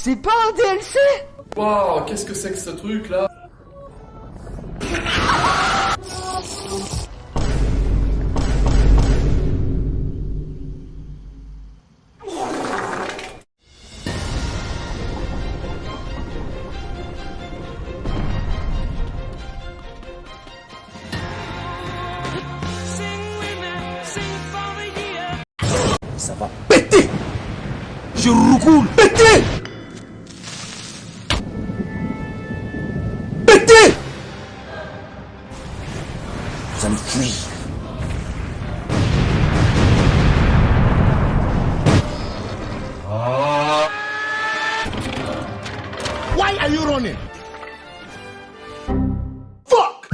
C'est pas un DLC Waouh, qu'est-ce que c'est que ce truc là Ça va péter. Je roucoule. Péter Péter Vous allez fuir. Why are you running? Fuck!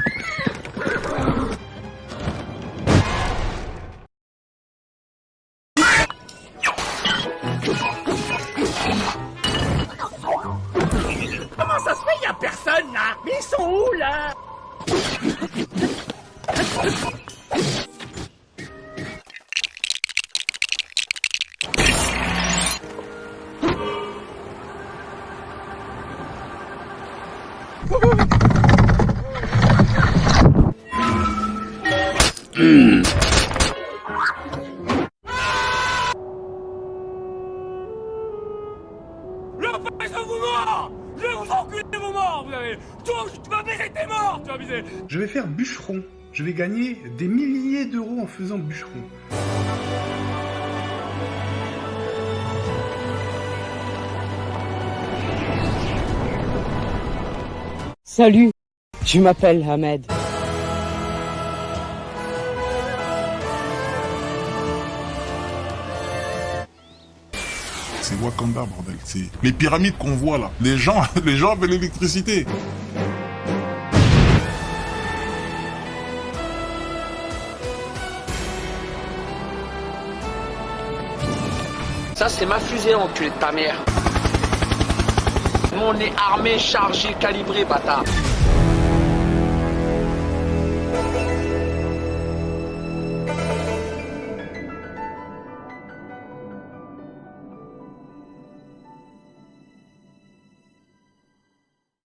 Comment ça se fait, y a personne là? Mais ils sont où là? Je vais faire bûcheron. Je vais gagner des milliers d'euros en faisant bûcheron. Salut, je m'appelle Ahmed. C'est Wakanda, bordel? C'est les pyramides qu'on voit là. Les gens, les gens avaient l'électricité. C'est ma fusée, enculé de ta mère. Mon est armé, chargé, calibré, bâtard.